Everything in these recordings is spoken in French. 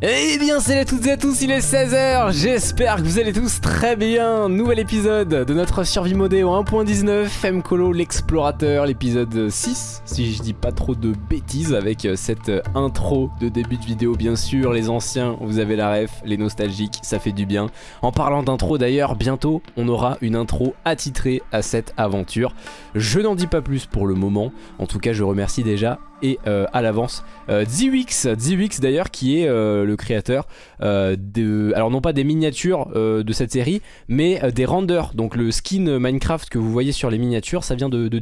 Eh bien salut à toutes et à tous, il est 16h, j'espère que vous allez tous très bien. Nouvel épisode de notre survie modée au 1.19, Mcolo l'explorateur, l'épisode 6 Si je dis pas trop de bêtises avec cette intro de début de vidéo. Bien sûr Les anciens, vous avez la ref, les nostalgiques, ça fait du bien. En parlant d'intro d'ailleurs, bientôt on aura une intro attitrée à cette aventure. Je n'en dis pas plus pour le moment, en tout cas je remercie déjà et euh, à l'avance. Euh, Zwix d'ailleurs qui est euh, le créateur euh, de, alors non pas des miniatures de cette série mais des renders, donc le skin Minecraft que vous voyez sur les miniatures ça vient de, de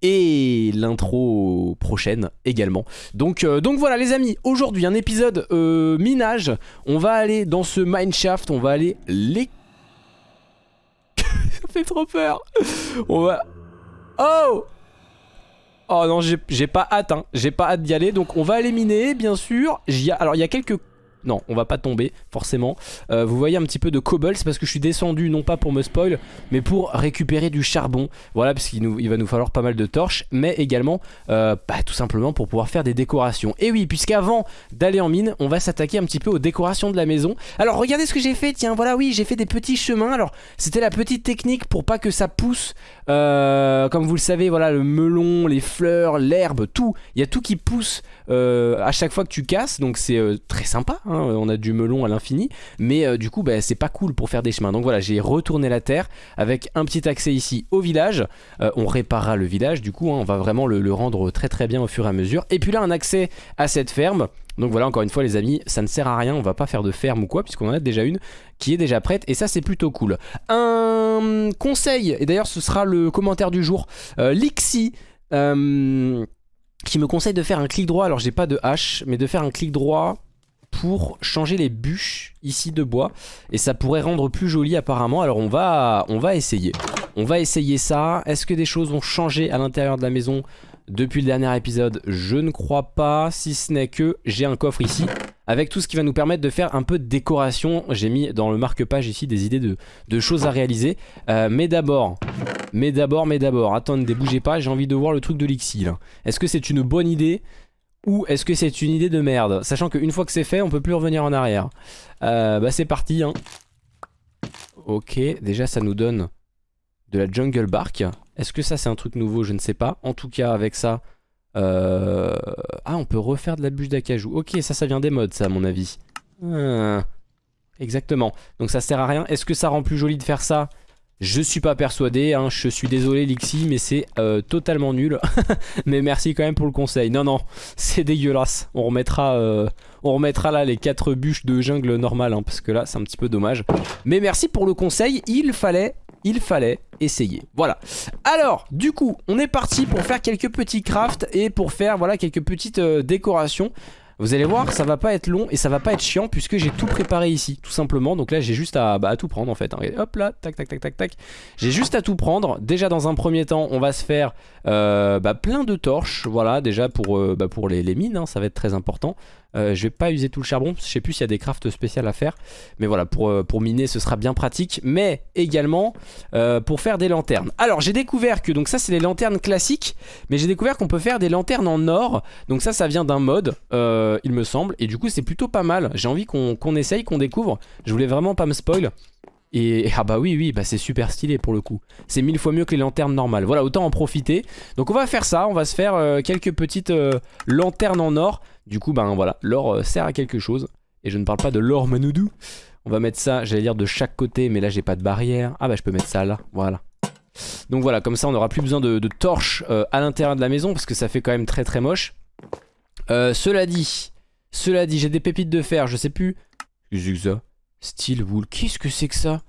et l'intro prochaine également. Donc, donc voilà les amis, aujourd'hui un épisode minage, on va aller dans ce mineshaft, on va aller les... ça fait trop peur. On va... Oh Oh non, j'ai pas hâte, hein. j'ai pas hâte d'y aller, donc on va aller miner, bien sûr. Alors il y a quelques... Non, on va pas tomber, forcément. Euh, vous voyez un petit peu de cobble, parce que je suis descendu, non pas pour me spoil, mais pour récupérer du charbon. Voilà, parce qu'il il va nous falloir pas mal de torches, mais également, euh, bah, tout simplement pour pouvoir faire des décorations. Et oui, puisqu'avant d'aller en mine, on va s'attaquer un petit peu aux décorations de la maison. Alors regardez ce que j'ai fait, tiens, voilà, oui, j'ai fait des petits chemins. Alors, c'était la petite technique pour pas que ça pousse euh, comme vous le savez, voilà, le melon, les fleurs, l'herbe, tout. Il y a tout qui pousse euh, à chaque fois que tu casses. Donc c'est euh, très sympa. hein, On a du melon à l'infini. Mais du coup, bah, c'est pas cool pour faire des chemins. Donc voilà, j'ai retourné la terre avec un petit accès ici au village. On réparera le village. Du coup, hein, on va vraiment le rendre très très bien au fur et à mesure. Et puis là, un accès à cette ferme. Donc voilà, encore une fois les amis, ça ne sert à rien, on va pas faire de ferme ou quoi, puisqu'on en a déjà une qui est déjà prête, et ça c'est plutôt cool. Un conseil, et d'ailleurs ce sera le commentaire du jour, euh, Lixi, euh, qui me conseille de faire un clic droit, alors j'ai pas de hache, mais de faire un clic droit pour changer les bûches ici de bois, et ça pourrait rendre plus joli apparemment, alors on va, on va essayer. On va essayer ça, est-ce que des choses ont changé à l'intérieur de la maison? Depuis le dernier épisode, je ne crois pas, si ce n'est que j'ai un coffre ici avec tout ce qui va nous permettre de faire un peu de décoration. J'ai mis dans le marque-page ici des idées de, choses à réaliser. Euh, mais d'abord, mais d'abord, mais d'abord, attendez, bougez pas, j'ai envie de voir le truc de l'Ixi là. Est-ce que c'est une bonne idée ou est-ce que c'est une idée de merde? Sachant qu'une fois que c'est fait, on peut plus revenir en arrière. Euh, bah c'est parti. Hein. Ok, déjà ça nous donne de la jungle bark. Est-ce que ça c'est un truc nouveau? Je ne sais pas. En tout cas avec ça... euh, Ah on peut refaire de la bûche d'acajou. Ok ça ça vient des modes ça à mon avis. Ah, Exactement. Donc ça sert à rien. Est-ce que ça rend plus joli de faire ça? Je suis pas persuadé, hein. je suis désolé Lixi, mais c'est euh, totalement nul. mais merci quand même pour le conseil. Non, non, c'est dégueulasse. On remettra, euh, on remettra là les 4 bûches de jungle normales, hein, parce que là c'est un petit peu dommage. Mais merci pour le conseil, il fallait, il fallait essayer. Voilà. Alors, du coup, on est parti pour faire quelques petits crafts et pour faire voilà quelques petites euh, décorations. Vous allez voir, ça va pas être long et ça va pas être chiant puisque j'ai tout préparé ici, tout simplement. Donc là, j'ai juste à, bah, tout prendre en fait. hein. Hop là, tac, tac, tac, tac, tac. J'ai juste à tout prendre. Déjà, dans un premier temps, on va se faire euh, bah, plein de torches. Voilà, déjà pour, euh, bah, les mines, hein, ça va être très important. Euh, je vais pas user tout le charbon, je sais plus s'il y a des crafts spéciales à faire. Mais voilà, pour, euh, miner, ce sera bien pratique. Mais également euh, pour faire des lanternes. Alors, j'ai découvert que, donc ça, c'est les lanternes classiques. Mais j'ai découvert qu'on peut faire des lanternes en or. Donc ça, ça vient d'un mode, euh, il me semble. Et du coup, c'est plutôt pas mal. J'ai envie qu'on essaye, qu'on découvre. Je voulais vraiment pas me spoil. Et ah bah oui, oui, bah c'est super stylé pour le coup. C'est mille fois mieux que les lanternes normales. Voilà, autant en profiter. Donc on va faire ça. On va se faire euh, quelques petites euh, lanternes en or. Du coup, ben voilà, l'or euh, sert à quelque chose. Et je ne parle pas de l'or manoudou. On va mettre ça, j'allais dire de chaque côté, mais là j'ai pas de barrière. Ah bah je peux mettre ça là, voilà. Donc voilà, comme ça on n'aura plus besoin de, torches à l'intérieur de la maison parce que ça fait quand même très très moche. Cela dit, cela dit, j'ai des pépites de fer, je sais plus. Qu'est-ce Steel wool, qu'est-ce que c'est que ça?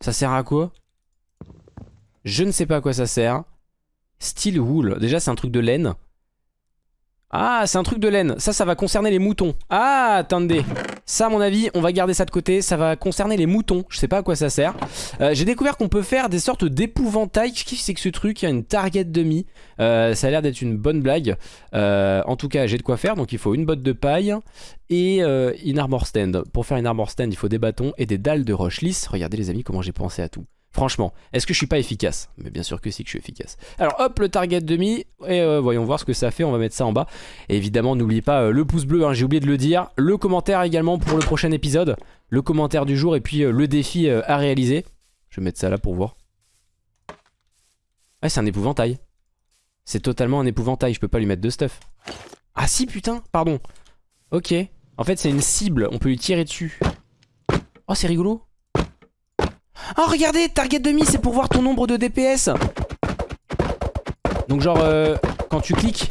Ça sert à quoi? Je ne sais pas à quoi ça sert. Steel wool, déjà c'est un truc de laine. Ah, c'est un truc de laine. Ça, ça va concerner les moutons. Ah, attendez. Ça, à mon avis, on va garder ça de côté. Ça va concerner les moutons. Je sais pas à quoi ça sert. Euh, J'ai découvert qu'on peut faire des sortes d'épouvantails. Qu'est-ce que c'est que ce truc? Il y a une target demi. Euh, ça a l'air d'être une bonne blague. Euh, en tout cas, j'ai de quoi faire. Donc, il faut une botte de paille et euh, une armor stand. Pour faire une armor stand, il faut des bâtons et des dalles de roche lisse. Regardez, les amis, comment j'ai pensé à tout. Franchement, est-ce que je suis pas efficace? Mais bien sûr que si que je suis efficace. Alors hop, le target demi, et euh, voyons voir ce que ça fait, on va mettre ça en bas. Et évidemment, n'oubliez pas euh, le pouce bleu, hein, j'ai oublié de le dire. Le commentaire également pour le prochain épisode. Le commentaire du jour et puis euh, le défi à réaliser. Je vais mettre ça là pour voir. Ouais, c'est un épouvantail. C'est totalement un épouvantail, je peux pas lui mettre de stuff. Ah si, putain, pardon. Ok. En fait, c'est une cible, on peut lui tirer dessus. Oh, c'est rigolo. Oh regardez, target demi, c'est pour voir ton nombre de DPS. Donc genre, euh, quand tu cliques,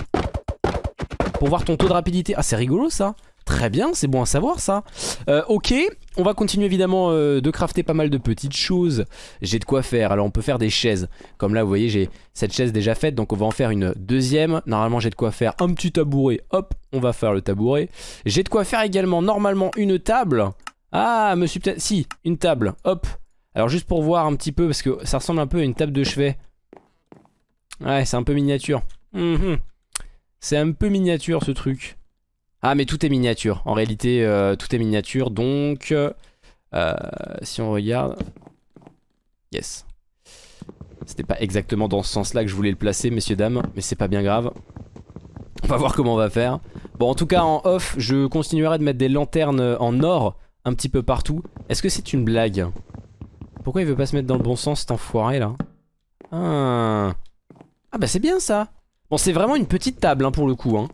pour voir ton taux de rapidité. Ah c'est rigolo ça. Très bien, c'est bon à savoir ça. Euh, ok, on va continuer évidemment euh, de crafter pas mal de petites choses. J'ai de quoi faire, alors on peut faire des chaises. Comme là vous voyez j'ai cette chaise déjà faite, donc on va en faire une deuxième. Normalement j'ai de quoi faire un petit tabouret, hop, on va faire le tabouret. J'ai de quoi faire également normalement une table. Ah, me peut-être... Si, une table, hop, alors juste pour voir un petit peu, parce que ça ressemble un peu à une table de chevet. Ouais, c'est un peu miniature. Mhm. C'est un peu miniature ce truc. Ah mais tout est miniature. En réalité, euh, tout est miniature. Donc, euh, si on regarde... Yes. C'était pas exactement dans ce sens-là que je voulais le placer, messieurs, dames. Mais c'est pas bien grave. On va voir comment on va faire. Bon, en tout cas, en off, je continuerai de mettre des lanternes en or un petit peu partout. Est-ce que c'est une blague? Pourquoi il veut pas se mettre dans le bon sens cet enfoiré là ah. ah bah c'est bien ça. Bon c'est vraiment une petite table hein, pour le coup hein.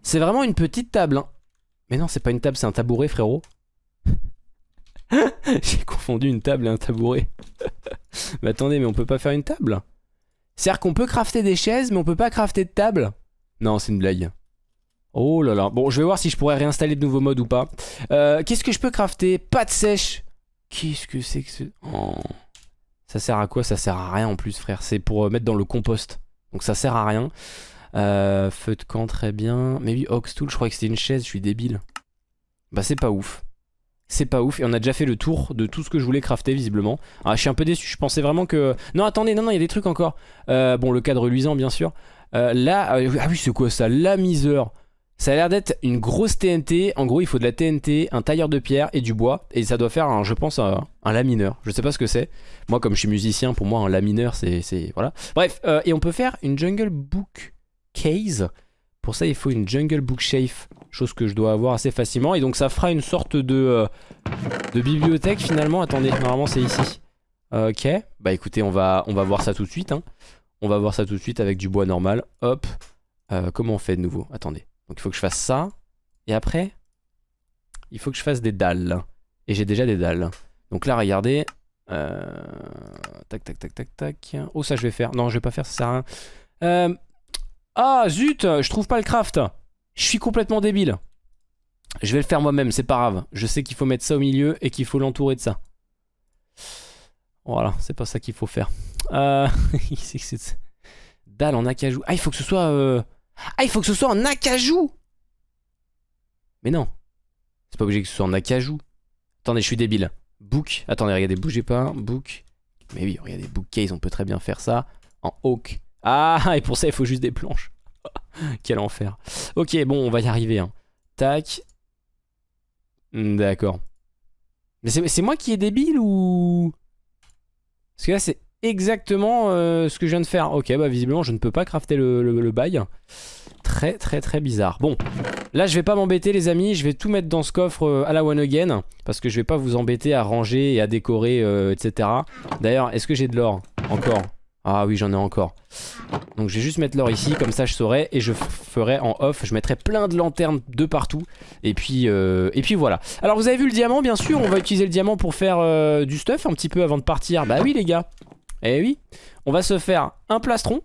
C'est vraiment une petite table hein. Mais non c'est pas une table c'est un tabouret frérot. J'ai confondu une table et un tabouret. Mais attendez mais on peut pas faire une table? C'est-à-dire qu'on peut crafter des chaises mais on peut pas crafter de table? Non c'est une blague. Oh là là. Bon je vais voir si je pourrais réinstaller de nouveaux modes ou pas. Euh, Qu'est-ce que je peux crafter? Pâte sèche Qu'est-ce que c'est que ce... Oh. Ça sert à quoi? Ça sert à rien en plus frère. C'est pour euh, mettre dans le compost. Donc ça sert à rien. Euh, feu de camp très bien. Mais oui, Oxtool, je crois que c'était une chaise, je suis débile. Bah c'est pas ouf. C'est pas ouf et on a déjà fait le tour de tout ce que je voulais crafter visiblement. Ah je suis un peu déçu, je pensais vraiment que... Non attendez, non non il y a des trucs encore. Euh, bon le cadre luisant bien sûr. là, ah oui c'est quoi ça? La misère. Ça a l'air d'être une grosse TNT. En gros, il faut de la TNT, un tailleur de pierre et du bois. Et ça doit faire, je pense, un, lamineur. Je sais pas ce que c'est. Moi, comme je suis musicien, pour moi, un lamineur, c'est... Voilà. Bref, euh, et on peut faire une Jungle Book Case. Pour ça, il faut une Jungle Book Bookshelf. Chose que je dois avoir assez facilement. Et donc, ça fera une sorte de, euh, de bibliothèque, finalement. Attendez, normalement, c'est ici. Ok. Bah, écoutez, on va, on va voir ça tout de suite. Hein. On va voir ça tout de suite avec du bois normal. Hop. Euh, comment on fait de nouveau? Attendez. Donc il faut que je fasse ça. Et après, il faut que je fasse des dalles. Et j'ai déjà des dalles. Donc là, regardez. Euh, tac, tac, tac, tac, tac. Oh, ça, je vais faire. Non, je vais pas faire, ça sert à rien. Euh, ah, zut Je trouve pas le craft. Je suis complètement débile. Je vais le faire moi-même, c'est pas grave. Je sais qu'il faut mettre ça au milieu et qu'il faut l'entourer de ça. Voilà, c'est pas ça qu'il faut faire. Euh... Dalle en acajou. Ah, il faut que ce soit... Ah, il faut que ce soit en acajou Mais non. C'est pas obligé que ce soit en acajou. Attendez, je suis débile. Book. Attendez, regardez, bougez pas. Book. Mais oui, regardez, bookcase, on peut très bien faire ça. En oak. Ah, et pour ça, il faut juste des planches. Quel enfer. Ok, bon, on va y arriver. Hein. Tac. Hmm, d'accord. Mais c'est moi qui est débile ou... Parce que là, c'est exactement euh, ce que je viens de faire. Ok, bah visiblement je ne peux pas crafter le, bail. Très très très bizarre. Bon, là je vais pas m'embêter les amis, je vais tout mettre dans ce coffre euh, à la one again. Parce que je vais pas vous embêter à ranger et à décorer, euh, etc. D'ailleurs, est-ce que j'ai de l'or Encore? Ah oui j'en ai encore Donc je vais juste mettre l'or ici comme ça je saurai Et je ferai en off Je mettrai plein de lanternes de partout Et puis, et puis voilà Alors vous avez vu le diamant bien sûr On va utiliser le diamant pour faire du stuff un petit peu avant de partir Bah oui les gars eh oui, on va se faire un plastron.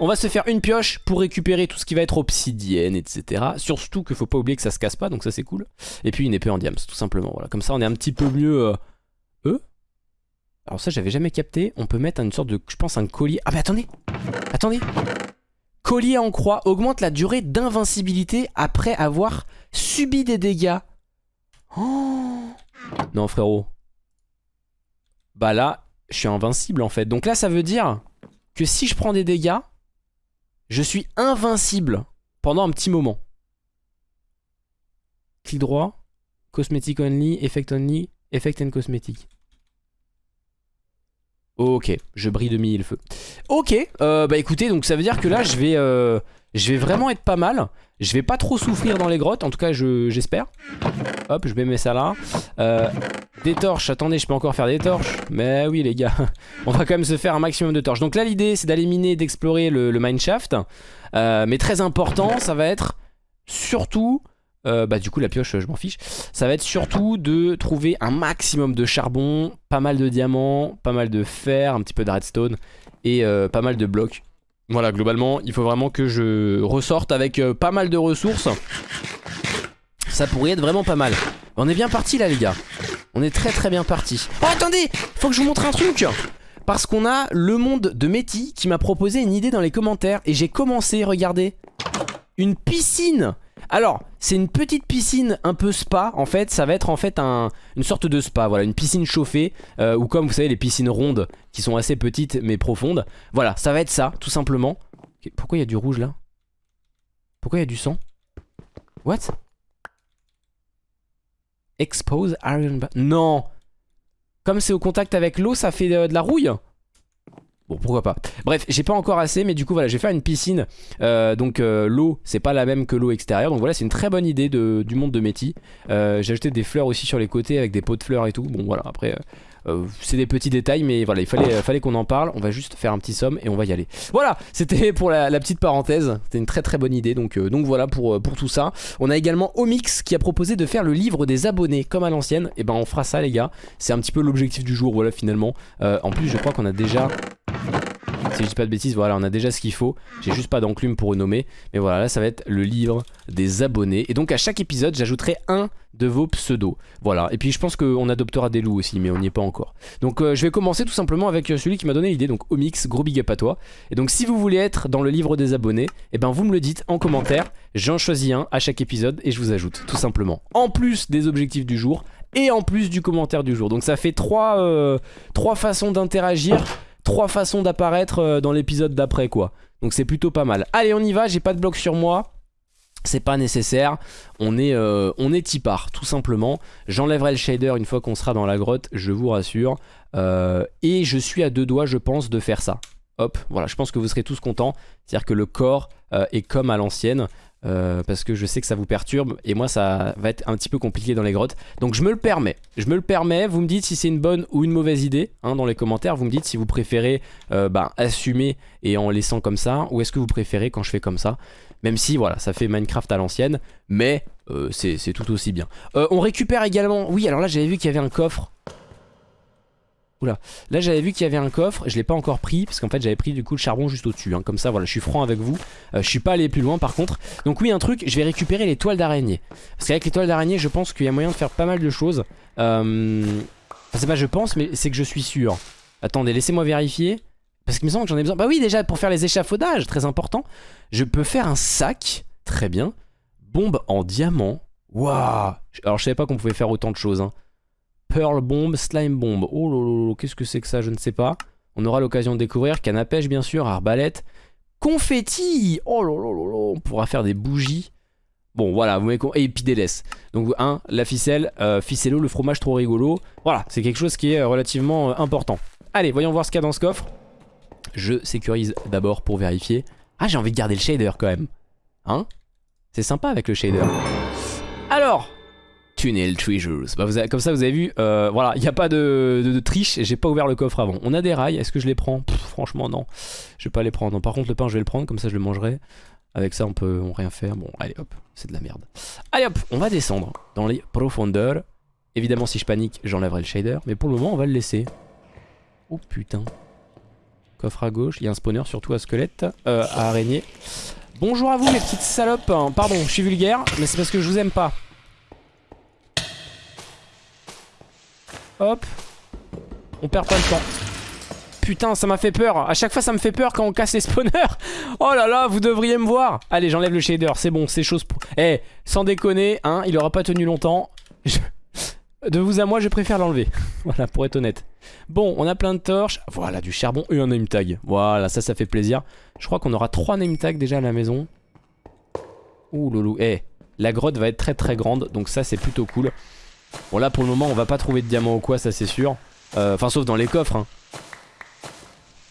on va se faire une pioche pour récupérer tout ce qui va être obsidienne, etc. Surtout qu'il faut pas oublier que ça se casse pas, donc ça c'est cool. Et puis une épée en diams, tout simplement. Voilà, comme ça on est un petit peu mieux... Euh... Alors ça j'avais jamais capté. On peut mettre une sorte de, je pense, un collier. Ah mais attendez Attendez Collier en croix augmente la durée d'invincibilité après avoir subi des dégâts. Oh non frérot, bah là, je suis invincible en fait. Donc là, ça veut dire que si je prends des dégâts, je suis invincible pendant un petit moment. Clic droit, cosmetic only, effect only. Effect and cosmétique. Ok, je brille de mille feux. Ok, euh, bah écoutez, donc ça veut dire que là je vais, euh, je vais vraiment être pas mal. Je vais pas trop souffrir dans les grottes, en tout cas j'espère. Hop, je vais mettre ça là. Euh, des torches, attendez, je peux encore faire des torches. Mais oui les gars, on va quand même se faire un maximum de torches. Donc là l'idée c'est d'aller miner, d'explorer le, le mineshaft. Euh, mais très important, ça va être surtout euh, bah du coup la pioche je m'en fiche. Ça va être surtout de trouver un maximum de charbon pas mal de diamants pas mal de fer un petit peu de redstone et euh, pas mal de blocs. Voilà globalement il faut vraiment que je ressorte avec euh, pas mal de ressources. Ça pourrait être vraiment pas mal. On est bien parti là les gars. On est très très bien parti. Oh attendez! Faut que je vous montre un truc. Parce qu'on a le monde de Meti qui m'a proposé une idée dans les commentaires et j'ai commencé regardez une piscine alors, c'est une petite piscine un peu spa, en fait, ça va être en fait un, une sorte de spa, voilà, une piscine chauffée, euh, ou comme vous savez les piscines rondes, qui sont assez petites mais profondes. Voilà, ça va être ça, tout simplement. Pourquoi il y a du rouge là? Pourquoi il y a du sang? What? Expose iron... Non! Comme c'est au contact avec l'eau, ça fait de la rouille? Bon pourquoi pas. Bref j'ai pas encore assez mais du coup voilà j'ai fait une piscine. Euh, Donc euh, l'eau c'est pas la même que l'eau extérieure. Donc voilà c'est une très bonne idée du monde de Métis. Euh, J'ai ajouté des fleurs aussi sur les côtés avec des pots de fleurs et tout. Bon voilà après c'est des petits détails mais voilà il fallait, fallait qu'on en parle. On va juste faire un petit somme et on va y aller. Voilà c'était pour la, petite parenthèse. C'était une très très bonne idée. Donc, donc voilà pour, pour tout ça. On a également Omix qui a proposé de faire le livre des abonnés comme à l'ancienne. Et eh ben on fera ça les gars. C'est un petit peu l'objectif du jour voilà finalement. En plus je crois qu'on a déjà si je dis pas de bêtises, voilà, on a déjà ce qu'il faut. J'ai juste pas d'enclume pour renommer. Mais voilà, là, ça va être le livre des abonnés. Et donc, à chaque épisode, j'ajouterai un de vos pseudos. Voilà. Et puis, je pense qu'on adoptera des loups aussi, mais on n'y est pas encore. Donc, euh, je vais commencer tout simplement avec euh, celui qui m'a donné l'idée. Donc, Omix, gros big up à toi. Et donc, si vous voulez être dans le livre des abonnés, eh ben, vous me le dites en commentaire. J'en choisis un à chaque épisode et je vous ajoute, tout simplement. En plus des objectifs du jour et en plus du commentaire du jour. Donc, ça fait trois, euh, trois façons d'interagir trois façons d'apparaître euh, dans l'épisode d'après quoi. Donc c'est plutôt pas mal. Allez on y va, j'ai pas de bloc sur moi. C'est pas nécessaire, on est, euh, est tipard tout simplement. J'enlèverai le shader une fois qu'on sera dans la grotte, je vous rassure. Euh, et je suis à deux doigts je pense de faire ça. Hop, voilà, je pense que vous serez tous contents. C'est-à-dire que le corps est comme à l'ancienne. Euh, parce que je sais que ça vous perturbe et moi ça va être un petit peu compliqué dans les grottes. Donc je me le permets. Je me le permets. Vous me dites si c'est une bonne ou une mauvaise idée hein, dans les commentaires. Vous me dites si vous préférez euh, bah, assumer et en laissant comme ça ou est-ce que vous préférez quand je fais comme ça? Même si voilà ça fait Minecraft à l'ancienne mais euh, c'est tout aussi bien. On récupère également oui alors là j'avais vu qu'il y avait un coffre Oula, là j'avais vu qu'il y avait un coffre, je l'ai pas encore pris parce qu'en fait j'avais pris du coup le charbon juste au-dessus, hein. comme ça voilà je suis franc avec vous, euh, je suis pas allé plus loin par contre. Donc oui un truc, je vais récupérer les toiles d'araignée, parce qu'avec les toiles d'araignée je pense qu'il y a moyen de faire pas mal de choses. Euh... Enfin c'est pas je pense mais c'est que je suis sûr. Attendez laissez-moi vérifier, parce qu'il me semble que j'en ai besoin. Bah oui déjà pour faire les échafaudages, très important, je peux faire un sac, très bien, bombe en diamant, waouh Alors je savais pas qu'on pouvait faire autant de choses hein. Pearl Bomb, Slime Bomb. Oh lolo, qu'est-ce que c'est que ça Je ne sais pas. On aura l'occasion de découvrir. Canne bien sûr. Arbalète. Confetti Oh lolo, on pourra faire des bougies. Bon, voilà, vous m'avez Et puis des laisses. Donc, un, la ficelle. Euh, ficello, le fromage trop rigolo. Voilà, c'est quelque chose qui est euh, relativement euh, important. Allez, voyons voir ce qu'il y a dans ce coffre. Je sécurise d'abord pour vérifier. Ah, j'ai envie de garder le shader quand même. Hein? C'est sympa avec le shader. Alors, Tunnel Treasures. Bah comme ça vous avez vu, euh, voilà, il n'y a pas de, triche, j'ai pas ouvert le coffre avant. On a des rails, est-ce que je les prends? Franchement non, je vais pas les prendre. par contre le pain je vais le prendre, comme ça je le mangerai. Avec ça on peut rien faire, bon allez hop, c'est de la merde. Allez hop, on va descendre dans les profondeurs. Évidemment si je panique j'enlèverai le shader, mais pour le moment on va le laisser. Oh putain. Coffre à gauche, il y a un spawner surtout à squelette, euh, à araignée. Bonjour à vous les petites salopes, pardon je suis vulgaire, mais c'est parce que je vous aime pas. Hop. On perd pas le temps. Putain, ça m'a fait peur. À chaque fois, ça me fait peur quand on casse les spawners. Oh là là, vous devriez me voir. Allez, j'enlève le shader. C'est bon, c'est chose pour... Eh, sans déconner, hein, il aura pas tenu longtemps. De vous à moi, je préfère l'enlever. voilà, pour être honnête. Bon, on a plein de torches. Voilà, du charbon et un name tag. Voilà, ça, ça fait plaisir. Je crois qu'on aura trois name tags déjà à la maison. Ouh loulou. Eh, la grotte va être très très grande. Donc ça, c'est plutôt cool. Bon là pour le moment on va pas trouver de diamants ou quoi ça c'est sûr. Euh, enfin sauf dans les coffres. Hein.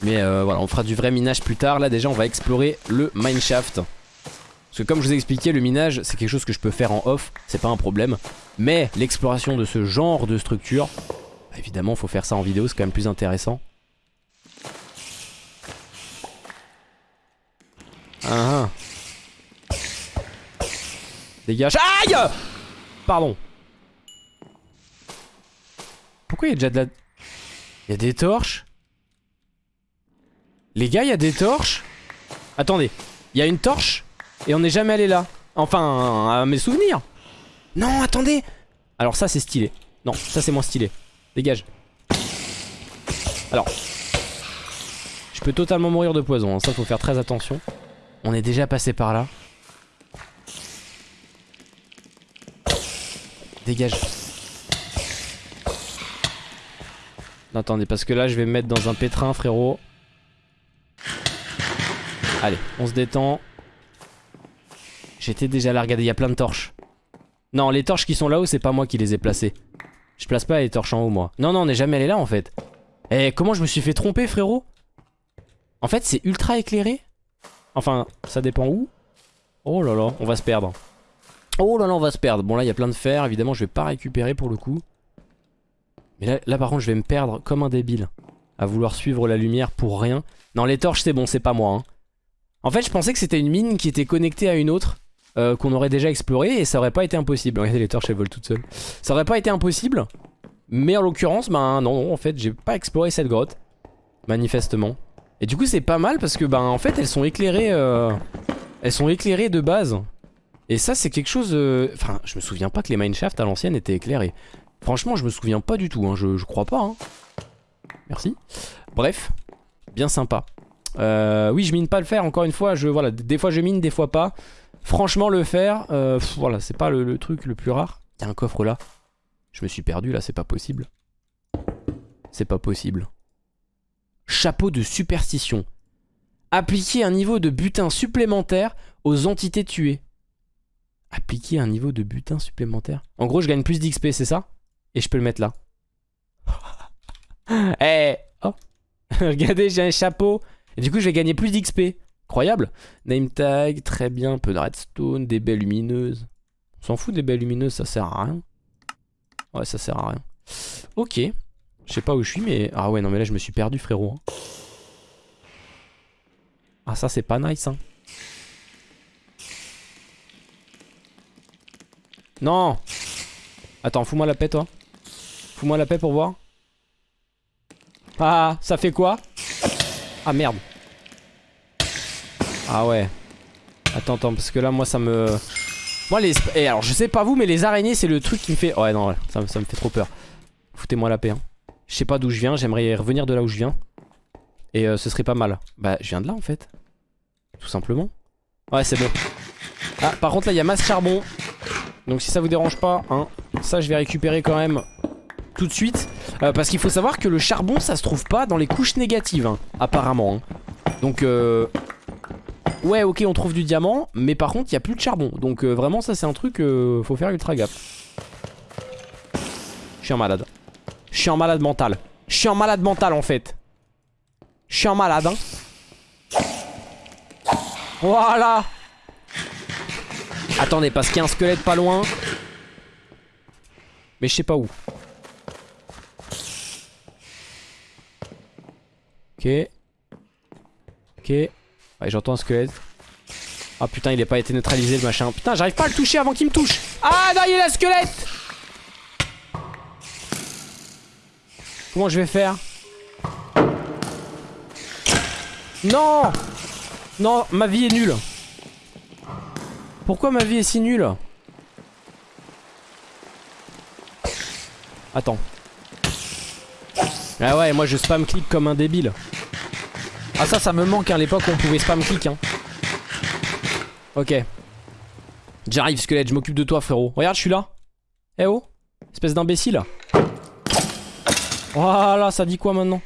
Mais euh, voilà on fera du vrai minage plus tard. Là déjà on va explorer le mineshaft. Parce que comme je vous ai expliqué le minage c'est quelque chose que je peux faire en off. C'est pas un problème. Mais l'exploration de ce genre de structure. Bah, évidemment faut faire ça en vidéo c'est quand même plus intéressant. Ah, ah. Dégage. Aïe Pardon. Pourquoi il y a déjà de la... Il y a des torches? Les gars, il y a des torches? Attendez. Il y a une torche et on n'est jamais allé là. Enfin, à mes souvenirs. Non, attendez. Alors ça, c'est stylé. Non, ça, c'est moins stylé. Dégage. Alors. Je peux totalement mourir de poison. Hein. Ça, faut faire très attention. On est déjà passé par là. Dégage. Non, attendez, parce que là, je vais me mettre dans un pétrin, frérot. Allez, on se détend. J'étais déjà là, regardez, il y a plein de torches. Non, les torches qui sont là-haut, c'est pas moi qui les ai placées. Je place pas les torches en haut, moi. Non, non, on n'est jamais allé là, en fait. Eh, comment je me suis fait tromper, frérot? En fait, c'est ultra éclairé Enfin, ça dépend où. Oh là là, on va se perdre. Oh là là, on va se perdre. Bon là, il y a plein de fer. Évidemment, je vais pas récupérer pour le coup. Mais là, par contre, je vais me perdre comme un débile. À vouloir suivre la lumière pour rien. Non, les torches, c'est bon, c'est pas moi. Hein. En fait, je pensais que c'était une mine qui était connectée à une autre. Euh, qu'on aurait déjà explorée et ça aurait pas été impossible. Regardez, les torches, elles volent toutes seules. Ça aurait pas été impossible. Mais en l'occurrence, ben non, non, en fait, j'ai pas exploré cette grotte. Manifestement. Et du coup c'est pas mal parce que bah en fait elles sont éclairées euh, Elles sont éclairées de base Et ça c'est quelque chose euh, Enfin je me souviens pas que les mineshafts à l'ancienne étaient éclairés Franchement je me souviens pas du tout hein. je, crois pas hein. Merci Bref Bien sympa euh, Oui je mine pas le fer encore une fois je, voilà, Des fois je mine des fois pas Franchement le fer euh, Voilà c'est pas le, truc le plus rare Il y a un coffre là Je me suis perdu là c'est pas possible C'est pas possible chapeau de superstition. Appliquer un niveau de butin supplémentaire aux entités tuées. Appliquer un niveau de butin supplémentaire. En gros, je gagne plus d'XP, c'est ça? Et je peux le mettre là. Eh Oh Regardez, j'ai un chapeau. Et du coup, je vais gagner plus d'XP. Incroyable. Name tag, très bien. Peu de redstone, des baies lumineuses. On s'en fout des baies lumineuses, ça sert à rien. Ouais, ça sert à rien. Ok. Je sais pas où je suis mais... Ah ouais non mais là je me suis perdu frérot. Hein. Ah ça c'est pas nice hein. Non Attends fous-moi la paix toi. Fous-moi la paix pour voir. Ah ça fait quoi? Ah merde. Ah ouais. Attends attends parce que là moi ça me... Moi les... Et eh, alors je sais pas vous mais les araignées c'est le truc qui me fait... Ouais non ça, ça me fait trop peur. Foutez-moi la paix hein. Je sais pas d'où je viens, j'aimerais revenir de là où je viens. Et euh, ce serait pas mal. Bah, je viens de là en fait. Tout simplement. Ouais, c'est bon. Ah, par contre, là, il y a masse charbon. Donc, si ça vous dérange pas, hein, ça, je vais récupérer quand même tout de suite. Euh, parce qu'il faut savoir que le charbon, ça se trouve pas dans les couches négatives, hein, apparemment. Hein. Donc, euh... ouais, ok, on trouve du diamant. Mais par contre, il y a plus de charbon. Donc, euh, vraiment, ça, c'est un truc, faut faire ultra gaffe. Je suis un malade. Je suis en malade mental. Je suis en malade mental en fait. Je suis en malade hein. Voilà. Attendez parce qu'il y a un squelette pas loin. Mais je sais pas où. Ok. J'entends un squelette. Ah putain il est pas été neutralisé le machin. Putain j'arrive pas à le toucher avant qu'il me touche. Ah non il est la squelette Comment je vais faire? Non Non, ma vie est nulle. Pourquoi ma vie est si nulle? Attends. Ah ouais, moi je spam click comme un débile. Ah ça, ça me manque à hein, l'époque où on pouvait spam click. Hein. Ok. J'arrive squelette, je m'occupe de toi frérot. Regarde, je suis là. Eh oh Espèce d'imbécile. Voilà, ça dit quoi maintenant?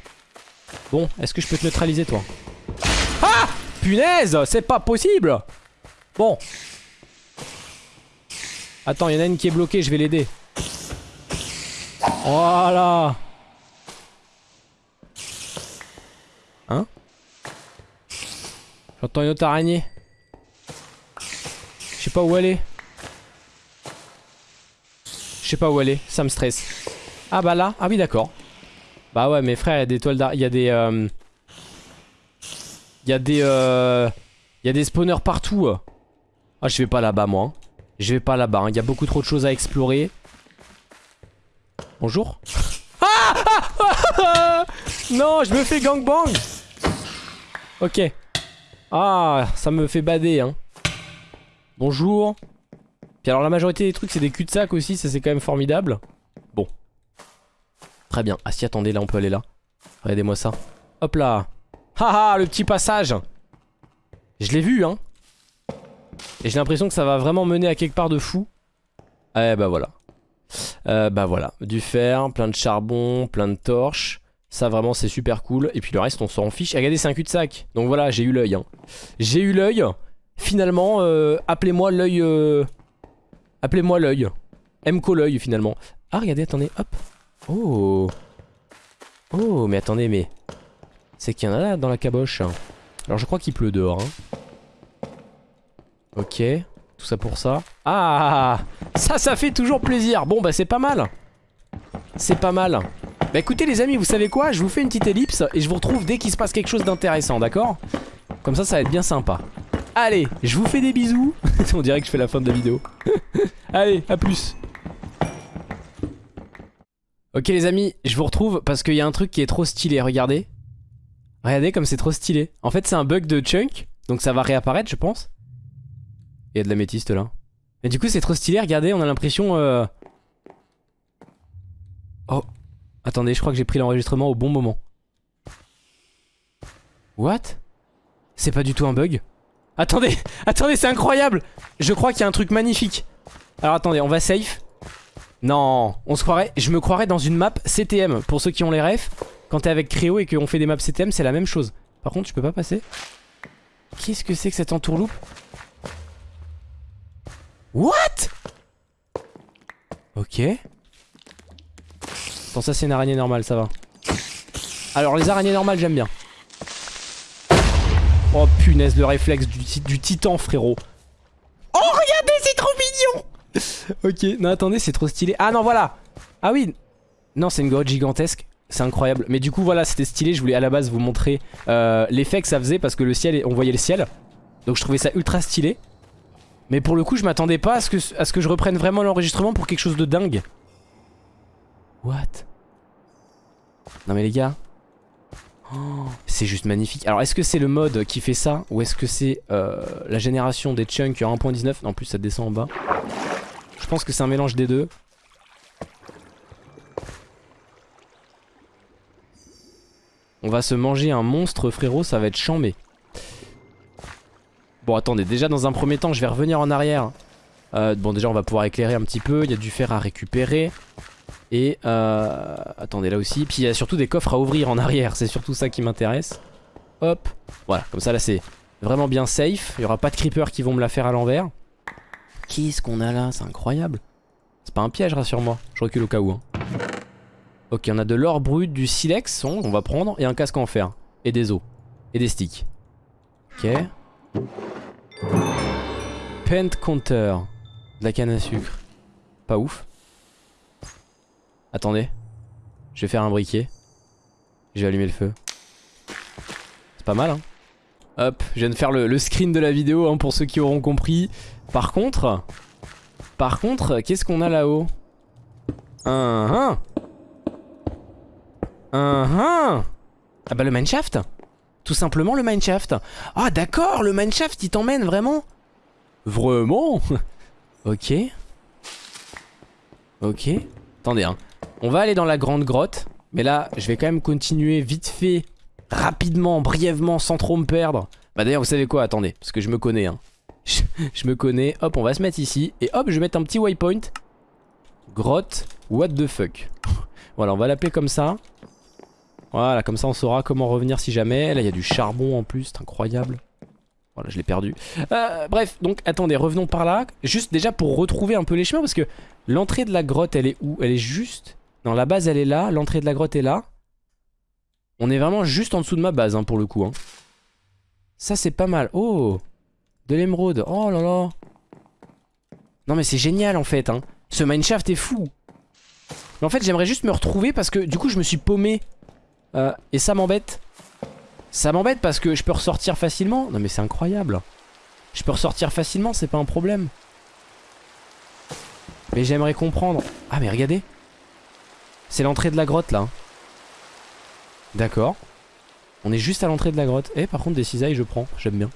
Bon, est-ce que je peux te neutraliser toi? Ah Punaise C'est pas possible Bon. Attends, il y en a une qui est bloquée, je vais l'aider. Voilà J'entends une autre araignée. Je sais pas où elle est. Je sais pas où elle est, ça me stresse. Ah bah là, ah oui d'accord. Bah ouais mais frère, il y a des toiles d'araignée, il y a des... Euh... Y a des... Euh... Il y a des spawners partout. Ah je vais pas là-bas moi. Hein. Je vais pas là-bas, hein. il y a beaucoup trop de choses à explorer. Bonjour ah, ah Non, je me fais gangbang Ok. Ah, ça me fait bader, hein. Bonjour. Puis alors la majorité des trucs c'est des cul-de-sac aussi, ça c'est quand même formidable. Bon. Très bien. Ah si, attendez, là on peut aller là. Regardez-moi ça. Hop là. Haha, le petit passage. Je l'ai vu, hein. Et j'ai l'impression que ça va vraiment mener à quelque part de fou. Eh bah voilà. Euh, bah voilà, du fer, plein de charbon, plein de torches. Ça vraiment c'est super cool. Et puis le reste on s'en fiche. regardez c'est un cul-de-sac. Donc voilà, j'ai eu l'œil. Hein. J'ai eu l'œil. Finalement, euh, appelez-moi l'œil... Euh, appelez-moi l'œil. Mco l'œil finalement. Ah regardez, attendez, hop. Oh. Oh, mais attendez, mais... C'est qu'il y en a là dans la caboche. Alors je crois qu'il pleut dehors. Hein. Ok. Tout ça pour ça. Ah Ça, ça fait toujours plaisir. Bon, bah c'est pas mal. C'est pas mal. Bah écoutez les amis, vous savez quoi? Je vous fais une petite ellipse et je vous retrouve dès qu'il se passe quelque chose d'intéressant, d'accord? Comme ça, ça va être bien sympa. Allez, je vous fais des bisous. On dirait que je fais la fin de la vidéo. Allez, à plus. Ok les amis, je vous retrouve parce qu'il y a un truc qui est trop stylé, regardez. Regardez comme c'est trop stylé. En fait c'est un bug de chunk, donc ça va réapparaître je pense. Il y a de la métiste là. Mais du coup c'est trop stylé, regardez, on a l'impression... Euh... Oh. Attendez, je crois que j'ai pris l'enregistrement au bon moment. What? C'est pas du tout un bug? Attendez, attendez, c'est incroyable Je crois qu'il y a un truc magnifique. Alors attendez, on va safe. Non, on se croirait, je me croirais dans une map CTM. Pour ceux qui ont les refs, quand t'es avec Créo et qu'on fait des maps CTM, c'est la même chose. Par contre, je peux pas passer. Qu'est-ce que c'est que cette entourloupe? What? Ok. Bon ça c'est une araignée normale, ça va. Alors les araignées normales j'aime bien. Oh punaise le réflexe du, titan frérot. Oh regardez c'est trop mignon Ok, non attendez c'est trop stylé. Ah non voilà Ah oui Non c'est une grotte gigantesque. C'est incroyable. Mais du coup voilà c'était stylé. Je voulais à la base vous montrer euh, l'effet que ça faisait parce que le ciel, on voyait le ciel. Donc je trouvais ça ultra stylé. Mais pour le coup, je m'attendais pas à ce que je reprenne vraiment l'enregistrement pour quelque chose de dingue. What? Non mais les gars. Oh, c'est juste magnifique. Alors est-ce que c'est le mode qui fait ça Ou est-ce que c'est euh, la génération des chunks en 1.19 En plus ça descend en bas. Je pense que c'est un mélange des deux. On va se manger un monstre frérot, ça va être chambé. Bon attendez, déjà dans un premier temps je vais revenir en arrière euh, Bon déjà on va pouvoir éclairer un petit peu, il y a du fer à récupérer Et euh, attendez là aussi, puis il y a surtout des coffres à ouvrir en arrière, c'est surtout ça qui m'intéresse. Hop, voilà, comme ça là c'est vraiment bien safe, il n'y aura pas de creepers qui vont me la faire à l'envers. Qu'est-ce qu'on a là, c'est incroyable. C'est pas un piège rassure-moi, je recule au cas où hein. Ok on a de l'or brut, du silex, on va prendre, et un casque en fer, et des os, et des sticks. Ok. Pent counter. De la canne à sucre. Pas ouf. Attendez. Je vais faire un briquet. Je vais allumer le feu. C'est pas mal hein. Hop, je viens de faire le, screen de la vidéo hein, pour ceux qui auront compris. Par contre... Par contre, qu'est-ce qu'on a là-haut? Un, un. Un, Ah bah le mineshaft tout simplement le mineshaft. Ah d'accord, le mineshaft il t'emmène vraiment? Vraiment? Ok. Ok. Attendez hein. On va aller dans la grande grotte. Mais là, je vais quand même continuer vite fait, rapidement, brièvement, sans trop me perdre. Bah d'ailleurs, vous savez quoi? Attendez, parce que je me connais. Hein. Je, me connais. Hop, on va se mettre ici. Et hop, je vais mettre un petit waypoint. Grotte, what the fuck. voilà, on va l'appeler comme ça. Voilà, comme ça on saura comment revenir si jamais. Là, il y a du charbon en plus, c'est incroyable. Voilà, je l'ai perdu. Euh, bref, donc attendez, revenons par là. Juste déjà pour retrouver un peu les chemins, parce que l'entrée de la grotte, elle est où? Elle est juste Non, la base elle est là, l'entrée de la grotte est là. On est vraiment juste en dessous de ma base hein, pour le coup. Hein. Ça c'est pas mal. Oh De l'émeraude. Oh là là. Non mais c'est génial en fait. Hein. Ce mineshaft est fou. Mais en fait j'aimerais juste me retrouver parce que du coup je me suis paumé. Euh, et ça m'embête. Ça m'embête parce que je peux ressortir facilement. Non mais c'est incroyable. Je peux ressortir facilement, c'est pas un problème. Mais j'aimerais comprendre. Ah mais regardez. C'est l'entrée de la grotte là. D'accord. On est juste à l'entrée de la grotte. Eh par contre des cisailles je prends, j'aime bien.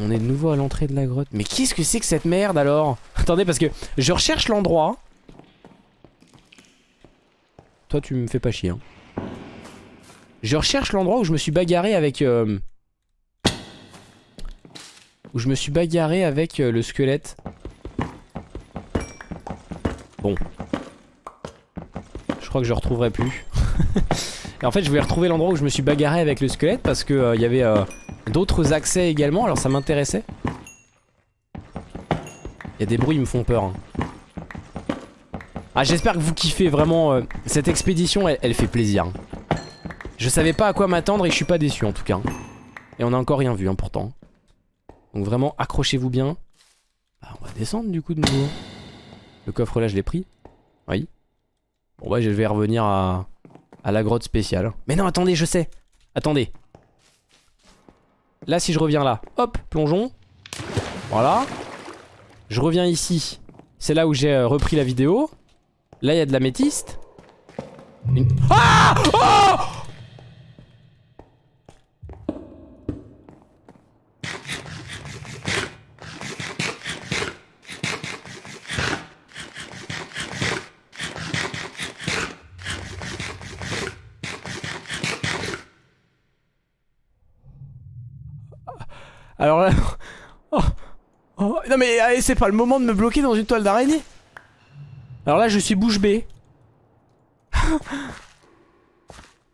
On est de nouveau à l'entrée de la grotte. Mais qu'est-ce que c'est que cette merde alors? Attendez parce que je recherche l'endroit. Toi tu me fais pas chier. Hein. Je recherche l'endroit où je me suis bagarré avec... Euh, où je me suis bagarré avec euh, le squelette. Bon. Que je retrouverai plus. Et en fait je voulais retrouver l'endroit où je me suis bagarré avec le squelette parce que euh, il y avait d'autres accès également alors ça m'intéressait. Il y a des bruits qui me font peur. Hein. Ah j'espère que vous kiffez vraiment cette expédition elle, fait plaisir. Hein. Je savais pas à quoi m'attendre et je suis pas déçu en tout cas. Et on a encore rien vu hein, pourtant. Donc vraiment accrochez-vous bien. Bah, on va descendre du coup de nouveau. Le coffre là je l'ai pris. Oui. Bon bah je vais revenir à, la grotte spéciale. Mais non attendez je sais. Attendez. Là si je reviens là. Hop plongeons. Voilà. Je reviens ici. C'est là où j'ai euh, repris la vidéo. Là il y a de la métiste. Ah Oh Alors là... Oh, mais c'est pas le moment de me bloquer dans une toile d'araignée. Alors là je suis bouche bée.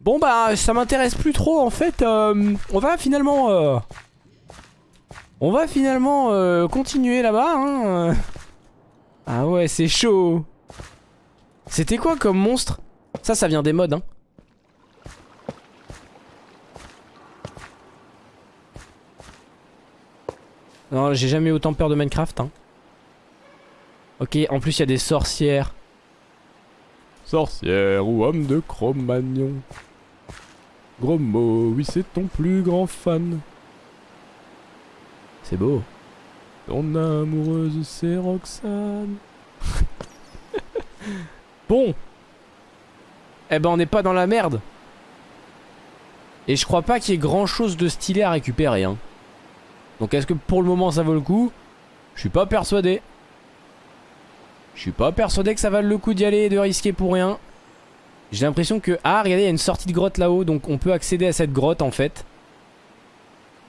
bon bah ça m'intéresse plus trop en fait. Euh, on va finalement... Euh, on va finalement euh, continuer là-bas. Hein. Ah ouais c'est chaud. C'était quoi comme monstre? Ça ça vient des modes hein. Non, j'ai jamais eu autant peur de Minecraft. Hein. Ok, en plus il y a des sorcières. Sorcière ou homme de Cro-Magnon. Gros mot, oui c'est ton plus grand fan. C'est beau. Ton amoureuse c'est Roxane. bon. Eh ben on n'est pas dans la merde. Et je crois pas qu'il y ait grand chose de stylé à récupérer. Hein. Donc est-ce que pour le moment ça vaut le coup? Je suis pas persuadé. Je suis pas persuadé que ça vaut le coup d'y aller et de risquer pour rien. J'ai l'impression que... Ah regardez il y a une sortie de grotte là-haut donc on peut accéder à cette grotte en fait.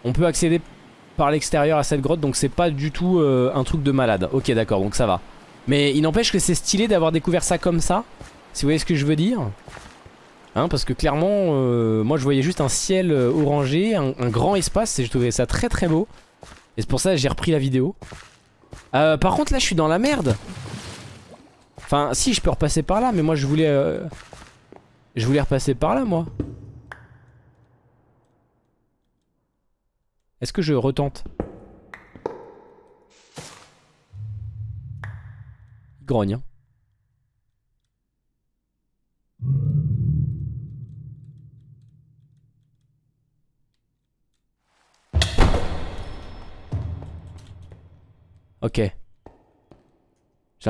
On peut accéder par l'extérieur à cette grotte donc c'est pas du tout euh, un truc de malade. Ok d'accord donc ça va. Mais il n'empêche que c'est stylé d'avoir découvert ça comme ça. Si vous voyez ce que je veux dire. Hein, parce que clairement, euh, moi je voyais juste un ciel euh, orangé, un, grand espace, et je trouvais ça très très beau. Et c'est pour ça que j'ai repris la vidéo. Euh, par contre là je suis dans la merde. Enfin si je peux repasser par là, mais moi je voulais... je voulais repasser par là moi. Est-ce que je retente? Grogne. Hein.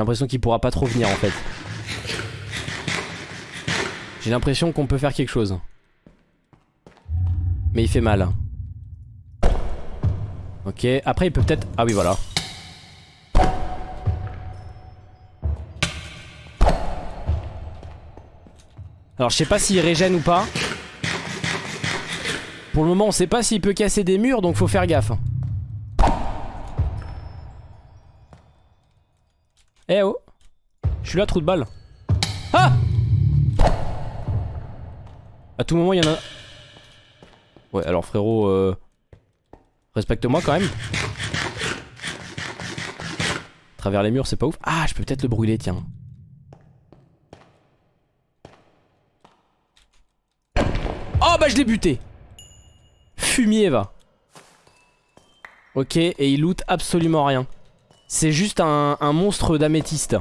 L'impression qu'il pourra pas trop venir en fait. J'ai l'impression qu'on peut faire quelque chose. Mais il fait mal. Ok, après il peut peut-être... Ah oui voilà. Alors je sais pas s'il régène ou pas. Pour le moment on sait pas s'il peut casser des murs donc faut faire gaffe. Eh oh Je suis là, trou de balle. Ah À tout moment, il y en a... Ouais, alors frérot, euh, respecte-moi quand même. Travers les murs, c'est pas ouf. Ah, je peux peut-être le brûler, tiens. Oh bah je l'ai buté Fumier va. Ok, et il loot absolument rien. C'est juste un, monstre d'améthyste.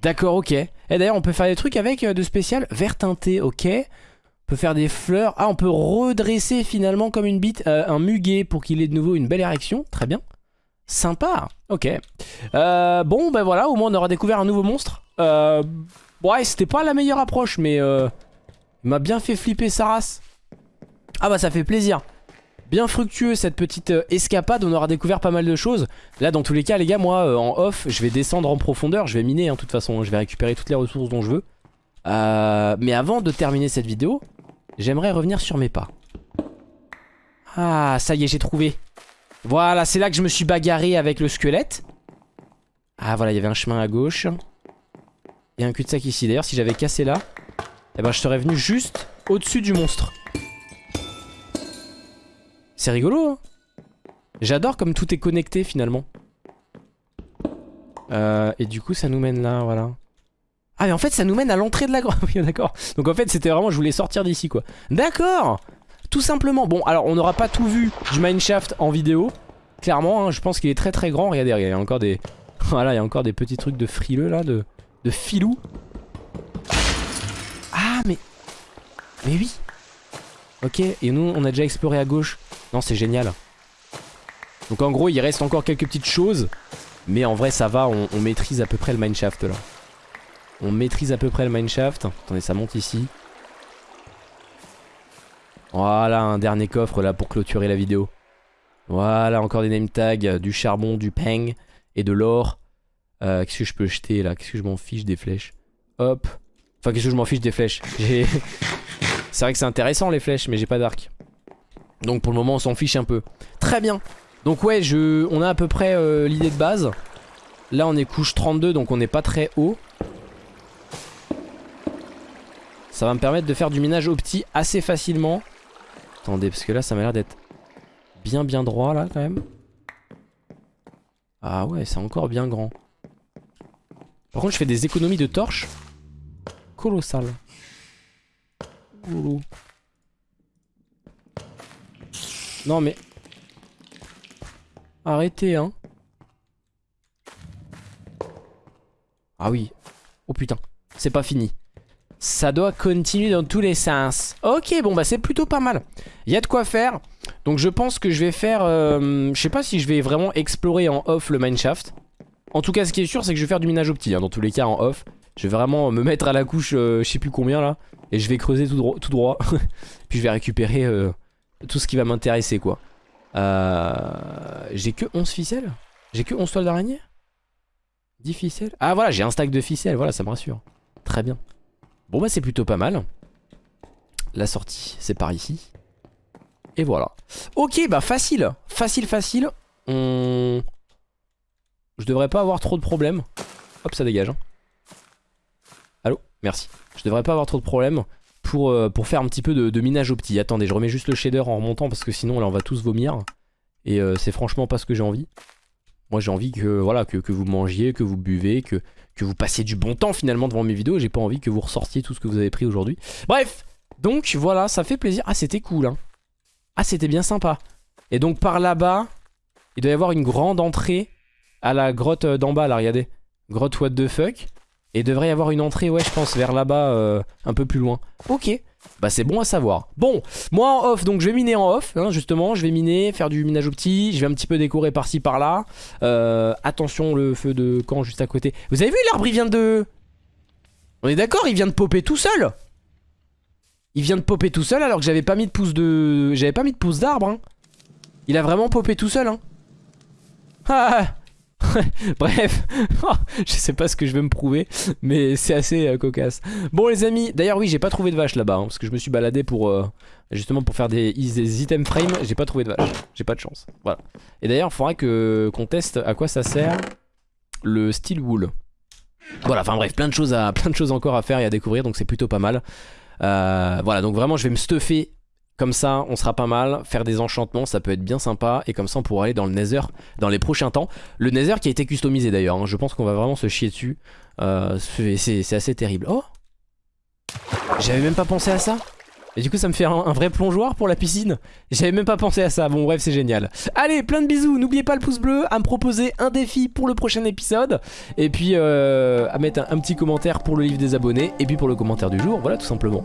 D'accord, ok. Et d'ailleurs, on peut faire des trucs avec euh, de spécial. Vert teinté, ok. On peut faire des fleurs. Ah, on peut redresser finalement comme une bite euh, un muguet pour qu'il ait de nouveau une belle érection. Très bien. Sympa. Ok. Euh, bon, ben voilà, au moins on aura découvert un nouveau monstre. ouais, c'était pas la meilleure approche, mais il m'a bien fait flipper sa race. Ah bah ça fait plaisir bien fructueux cette petite euh, escapade, on aura découvert pas mal de choses. Là dans tous les cas les gars, moi euh, en off, je vais descendre en profondeur, je vais miner hein, toute façon, je vais récupérer toutes les ressources dont je veux. Euh, mais avant de terminer cette vidéo, j'aimerais revenir sur mes pas. Ah ça y est j'ai trouvé. Voilà c'est là que je me suis bagarré avec le squelette. Ah voilà il y avait un chemin à gauche. Il y a un cul-de-sac ici d'ailleurs si j'avais cassé là, eh ben je serais venu juste au-dessus du monstre. C'est rigolo hein. J'adore comme tout est connecté finalement. Euh, Et du coup ça nous mène là voilà. Ah mais en fait ça nous mène à l'entrée de la grotte Oui d'accord. Donc en fait c'était vraiment je voulais sortir d'ici quoi. D'accord. Tout simplement. Bon alors on n'aura pas tout vu du mineshaft en vidéo. Clairement hein, je pense qu'il est très très grand. Regardez il y a encore des Voilà il y a encore des petits trucs de frileux là De, de filou Ah mais Mais oui. Ok et nous on a déjà exploré à gauche non, c'est génial. Donc en gros, il reste encore quelques petites choses. Mais en vrai, ça va, on, maîtrise à peu près le mineshaft là. On maîtrise à peu près le mineshaft. Attendez, ça monte ici. Voilà, un dernier coffre là pour clôturer la vidéo. Voilà, encore des name tags, du charbon, du peng et de l'or. Euh, qu'est-ce que je peux jeter là? Qu'est-ce que je m'en fiche des flèches? Hop. Enfin, qu'est-ce que je m'en fiche des flèches? C'est vrai que c'est intéressant les flèches, mais j'ai pas d'arc. Donc pour le moment on s'en fiche un peu. Très bien. Donc ouais je, on a à peu près euh, l'idée de base. Là on est couche 32 donc on n'est pas très haut. Ça va me permettre de faire du minage opti assez facilement. Attendez parce que là ça m'a l'air d'être bien bien droit là quand même. Ah ouais c'est encore bien grand. Par contre je fais des économies de torches Colossal non mais... Arrêtez hein. Ah oui. Oh putain. C'est pas fini. Ça doit continuer dans tous les sens. Ok, bon bah c'est plutôt pas mal. Il y a de quoi faire. Donc je pense que je vais faire... Euh, je sais pas si je vais vraiment explorer en off le mineshaft. En tout cas, ce qui est sûr, c'est que je vais faire du minage optique. Hein, dans tous les cas, en off. Je vais vraiment me mettre à la couche, euh, je sais plus combien là. Et je vais creuser tout, droit. Tout droit. Puis je vais récupérer... Euh, tout ce qui va m'intéresser quoi. Euh, j'ai que 11 ficelles? J'ai que 11 toiles d'araignée? 10 ficelles Ah voilà j'ai un stack de ficelles Voilà ça me rassure. Très bien. Bon bah c'est plutôt pas mal. La sortie c'est par ici. Et voilà. Ok bah facile. Facile facile. On... Je devrais pas avoir trop de problèmes. Hop ça dégage hein. Allô? Merci. Je devrais pas avoir trop de problèmes pour, euh, pour faire un petit peu de, minage au petit. Attendez, je remets juste le shader en remontant parce que sinon là on va tous vomir. Et euh, c'est franchement pas ce que j'ai envie. Moi j'ai envie que, voilà, que, vous mangiez, que vous buvez, que, que vous passiez du bon temps finalement devant mes vidéos. J'ai pas envie que vous ressortiez tout ce que vous avez pris aujourd'hui. Bref, donc voilà, ça fait plaisir. Ah c'était cool hein. Ah c'était bien sympa. Et donc par là-bas, il doit y avoir une grande entrée à la grotte d'en bas là, regardez. Grotte what the fuck. Et devrait y avoir une entrée, ouais, je pense, vers là-bas, euh, un peu plus loin. Ok, bah c'est bon à savoir. Bon, moi en off, donc je vais miner en off, hein, justement. Je vais miner, faire du minage au petit. Je vais un petit peu décorer par-ci, par-là. Euh, attention, le feu de camp juste à côté. Vous avez vu, l'arbre, il vient de... On est d'accord, il vient de popper tout seul Il vient de popper tout seul alors que j'avais pas mis de pouce de... J'avais pas mis de pouce d'arbre, hein. Il a vraiment popé tout seul, hein. Ah, ah. Bref, je sais pas ce que je vais me prouver, mais c'est assez euh, cocasse. Bon les amis, d'ailleurs oui j'ai pas trouvé de vache là-bas, hein, parce que je me suis baladé pour euh, justement pour faire des, des items frame, j'ai pas trouvé de vache, j'ai pas de chance. Voilà. Et d'ailleurs il faudra que qu'on teste à quoi ça sert le steel wool. Voilà, enfin bref, plein de choses à plein de choses encore à faire et à découvrir, donc c'est plutôt pas mal. Euh, voilà, donc vraiment je vais me stuffer comme ça, on sera pas mal. Faire des enchantements, ça peut être bien sympa. Et comme ça, on pourra aller dans le Nether dans les prochains temps. Le Nether qui a été customisé d'ailleurs. Hein. Je pense qu'on va vraiment se chier dessus. Euh, c'est assez terrible. Oh J'avais même pas pensé à ça Et du coup ça me fait un, vrai plongeoir pour la piscine. J'avais même pas pensé à ça, bon bref c'est génial. Allez plein de bisous, n'oubliez pas le pouce bleu À me proposer un défi pour le prochain épisode. Et puis euh, à mettre un, un petit commentaire pour le livre des abonnés. Et puis pour le commentaire du jour, voilà tout simplement.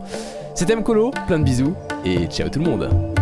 C'était Mkolo, plein de bisous. Et ciao tout le monde